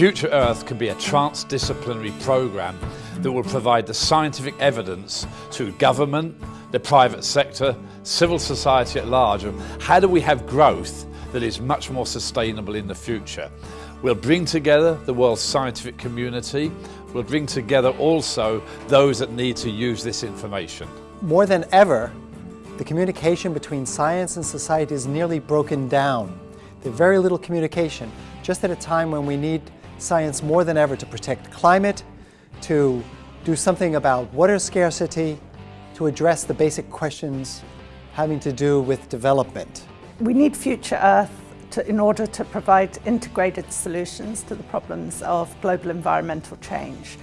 Future Earth can be a transdisciplinary programme that will provide the scientific evidence to government, the private sector, civil society at large of how do we have growth that is much more sustainable in the future. We'll bring together the world's scientific community, we'll bring together also those that need to use this information. More than ever, the communication between science and society is nearly broken down. There's very little communication, just at a time when we need science more than ever to protect climate, to do something about water scarcity, to address the basic questions having to do with development. We need Future Earth to, in order to provide integrated solutions to the problems of global environmental change.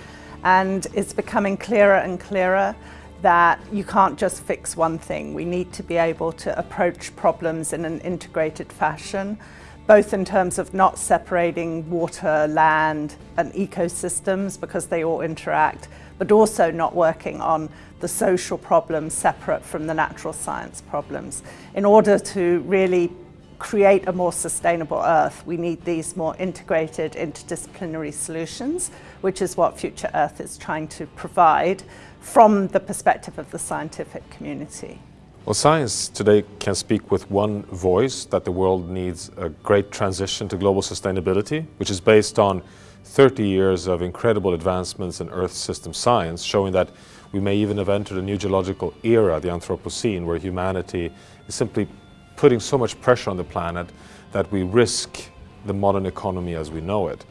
And it's becoming clearer and clearer that you can't just fix one thing. We need to be able to approach problems in an integrated fashion, both in terms of not separating water, land and ecosystems because they all interact, but also not working on the social problems separate from the natural science problems. In order to really create a more sustainable Earth, we need these more integrated interdisciplinary solutions, which is what Future Earth is trying to provide from the perspective of the scientific community. Well, science today can speak with one voice that the world needs a great transition to global sustainability, which is based on 30 years of incredible advancements in Earth system science, showing that we may even have entered a new geological era, the Anthropocene, where humanity is simply putting so much pressure on the planet that we risk the modern economy as we know it.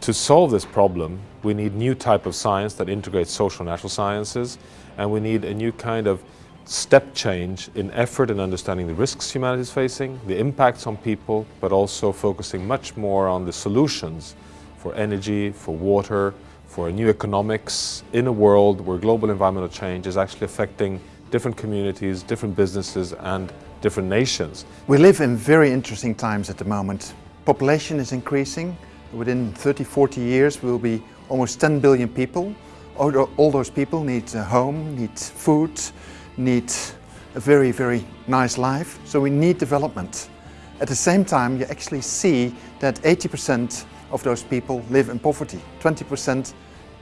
To solve this problem, we need new type of science that integrates social and natural sciences, and we need a new kind of step change in effort in understanding the risks humanity is facing, the impacts on people, but also focusing much more on the solutions for energy, for water, for new economics in a world where global environmental change is actually affecting different communities, different businesses and different nations. We live in very interesting times at the moment. Population is increasing. Within 30, 40 years we will be almost 10 billion people. All, all those people need a home, need food, need a very, very nice life. So we need development. At the same time, you actually see that 80% of those people live in poverty. 20%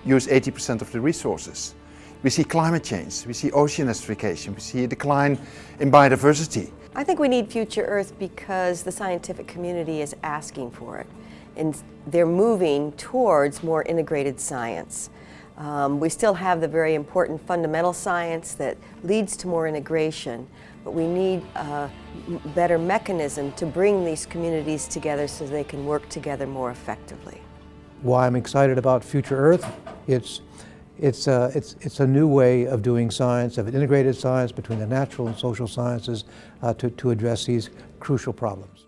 use 80% of the resources. We see climate change, we see ocean acidification, we see a decline in biodiversity. I think we need Future Earth because the scientific community is asking for it. And they're moving towards more integrated science. Um, we still have the very important fundamental science that leads to more integration, but we need a better mechanism to bring these communities together so they can work together more effectively. Why I'm excited about Future Earth, it's, it's, a, uh, it's, it's a new way of doing science, of integrated science between the natural and social sciences uh, to, to address these crucial problems.